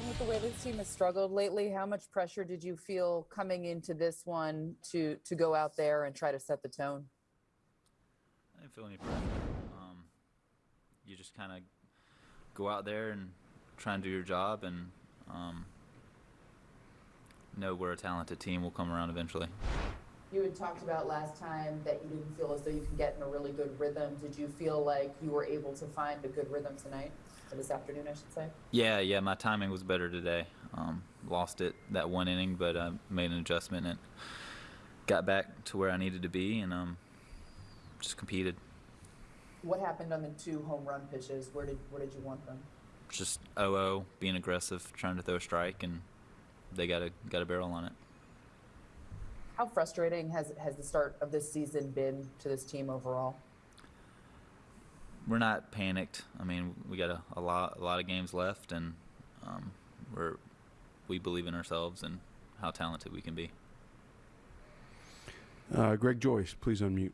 with the way this team has struggled lately? How much pressure did you feel coming into this one to to go out there and try to set the tone? I didn't feel any pressure. Um, you just kind of go out there and try and do your job, and um, know we're a talented team. We'll come around eventually. You had talked about last time that you didn't feel as though you can get in a really good rhythm. Did you feel like you were able to find a good rhythm tonight, or this afternoon, I should say? Yeah, yeah. My timing was better today. Um, lost it that one inning, but I made an adjustment and got back to where I needed to be, and um, just competed. What happened on the two home run pitches? Where did where did you want them? Just 0-0, being aggressive, trying to throw a strike, and they got a got a barrel on it. How frustrating has has the start of this season been to this team overall? We're not panicked. I mean, we got a, a lot a lot of games left, and um, we're we believe in ourselves and how talented we can be. Uh, Greg Joyce, please unmute.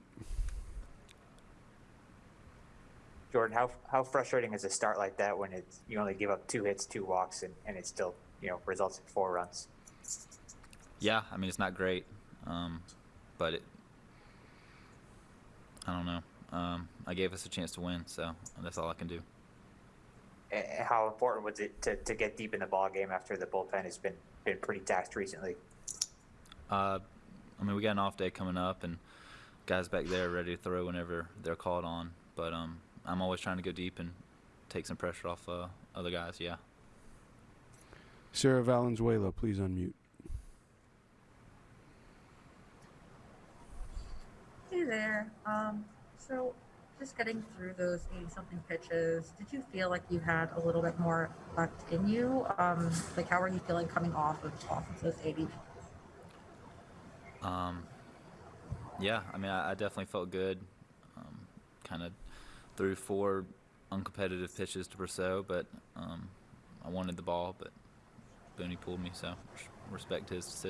Jordan, how how frustrating is a start like that when it's you only give up two hits, two walks, and, and it still you know results in four runs? Yeah, I mean it's not great, um, but it. I don't know. Um, I gave us a chance to win, so that's all I can do. And how important was it to, to get deep in the ball game after the bullpen has been been pretty taxed recently? Uh, I mean, we got an off day coming up, and guys back there ready to throw whenever they're called on. But um, I'm always trying to go deep and take some pressure off uh, other guys. Yeah. Sarah Valenzuela, please unmute. There. Um, so just getting through those 80 something pitches, did you feel like you had a little bit more left in you? Um, like how are you feeling coming off of off of those 80? Um, yeah, I mean, I, I definitely felt good. Um, kind of threw four uncompetitive pitches to Brosseau, but um, I wanted the ball, but Booney pulled me, so respect his decision.